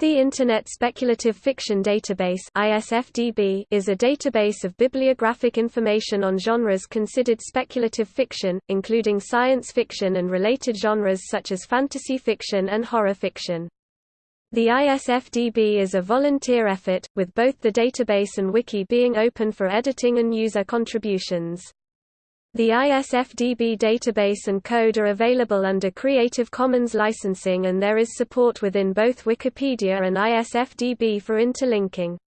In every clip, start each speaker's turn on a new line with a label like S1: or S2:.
S1: The Internet Speculative Fiction Database ISFDB is a database of bibliographic information on genres considered speculative fiction, including science fiction and related genres such as fantasy fiction and horror fiction. The ISFDB is a volunteer effort, with both the database and wiki being open for editing and user contributions. The ISFDB database and code are available under Creative Commons licensing and there is support within both Wikipedia and ISFDB for interlinking.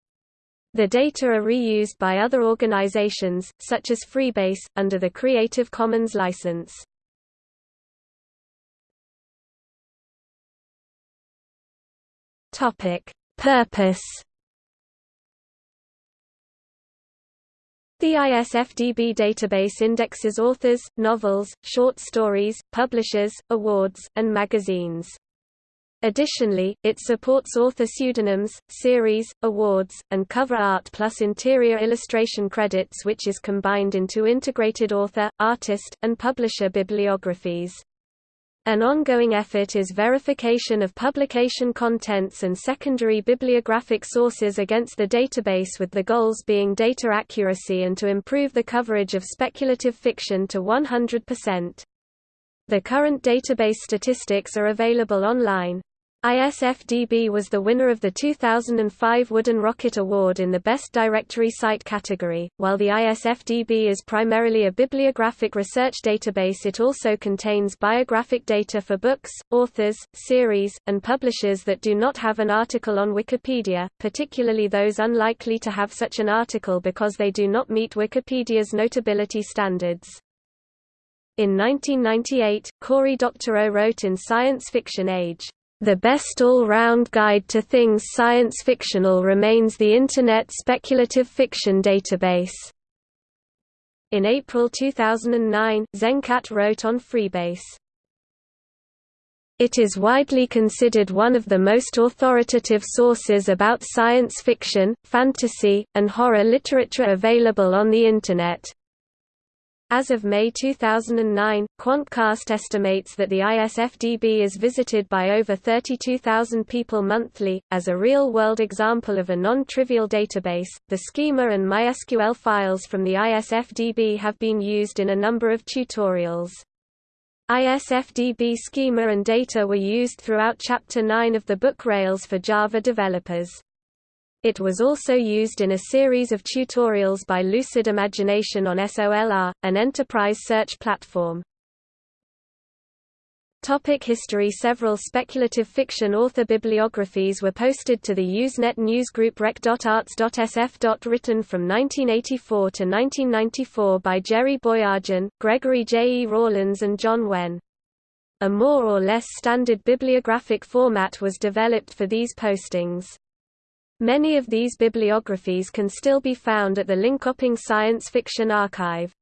S1: The data are reused by other organizations, such as Freebase, under the Creative Commons license. Purpose The ISFDB database indexes authors, novels, short stories, publishers, awards, and magazines. Additionally, it supports author pseudonyms, series, awards, and cover art plus interior illustration credits which is combined into integrated author, artist, and publisher bibliographies. An ongoing effort is verification of publication contents and secondary bibliographic sources against the database with the goals being data accuracy and to improve the coverage of speculative fiction to 100%. The current database statistics are available online. ISFDB was the winner of the 2005 Wooden Rocket Award in the Best Directory Site category. While the ISFDB is primarily a bibliographic research database, it also contains biographic data for books, authors, series, and publishers that do not have an article on Wikipedia, particularly those unlikely to have such an article because they do not meet Wikipedia's notability standards. In 1998, Cory Doctorow wrote in Science Fiction Age, the best all-round guide to things science fictional remains the Internet Speculative Fiction Database. In April 2009, Zencat wrote on Freebase. It is widely considered one of the most authoritative sources about science fiction, fantasy, and horror literature available on the Internet. As of May 2009, Quantcast estimates that the ISFDB is visited by over 32,000 people monthly. As a real world example of a non trivial database, the schema and MySQL files from the ISFDB have been used in a number of tutorials. ISFDB schema and data were used throughout Chapter 9 of the book Rails for Java developers. It was also used in a series of tutorials by Lucid Imagination on SOLR, an enterprise search platform. Topic history Several speculative fiction author bibliographies were posted to the Usenet newsgroup rec.arts.sf. Written from 1984 to 1994 by Jerry Boyajian, Gregory J. E. Rawlins and John Wenn. A more or less standard bibliographic format was developed for these postings. Many of these bibliographies can still be found at the Linköping Science Fiction Archive.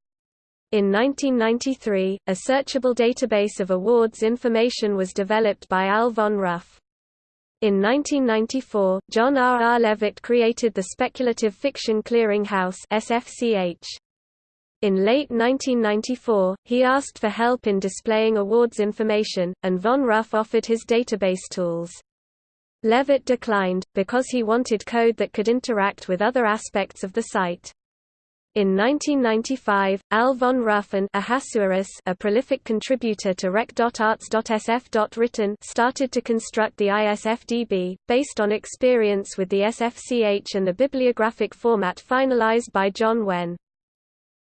S1: In 1993, a searchable database of awards information was developed by Al von Ruff. In 1994, John R. R. Leavitt created the Speculative Fiction Clearinghouse SFCH. In late 1994, he asked for help in displaying awards information, and von Ruff offered his database tools. Leavitt declined, because he wanted code that could interact with other aspects of the site. In 1995, Al von Ruff and Ahasuerus, a prolific contributor to rec.arts.sf. started to construct the ISFDB, based on experience with the SFCH and the bibliographic format finalized by John Wenn.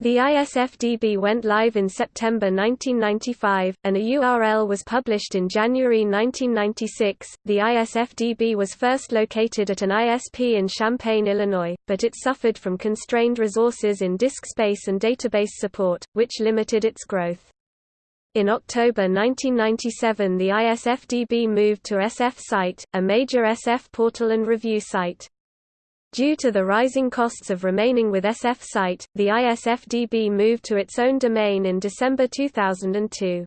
S1: The ISFDB went live in September 1995, and a URL was published in January 1996. The ISFDB was first located at an ISP in Champaign, Illinois, but it suffered from constrained resources in disk space and database support, which limited its growth. In October 1997 the ISFDB moved to SF Site, a major SF portal and review site. Due to the rising costs of remaining with SF Site, the ISFDB moved to its own domain in December 2002.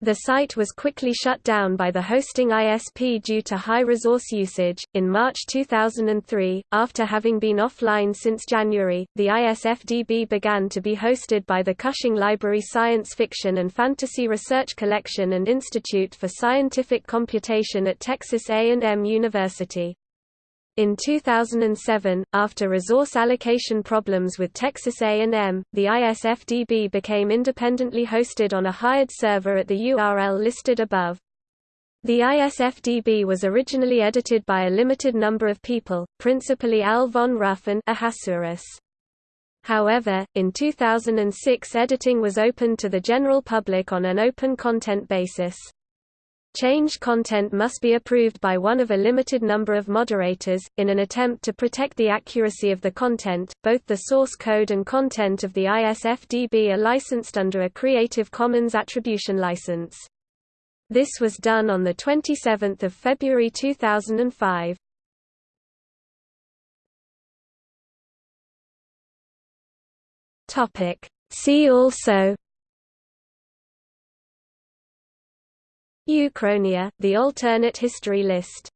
S1: The site was quickly shut down by the hosting ISP due to high resource usage. In March 2003, after having been offline since January, the ISFDB began to be hosted by the Cushing Library Science Fiction and Fantasy Research Collection and Institute for Scientific Computation at Texas A&M University. In 2007, after resource allocation problems with Texas A&M, the ISFDB became independently hosted on a hired server at the URL listed above. The ISFDB was originally edited by a limited number of people, principally Al von Ruff and Ahasuerus. However, in 2006 editing was opened to the general public on an open content basis. Changed content must be approved by one of a limited number of moderators. In an attempt to protect the accuracy of the content, both the source code and content of the ISFDB are licensed under a Creative Commons Attribution license. This was done on 27 February 2005. See also Uchronia, the alternate history list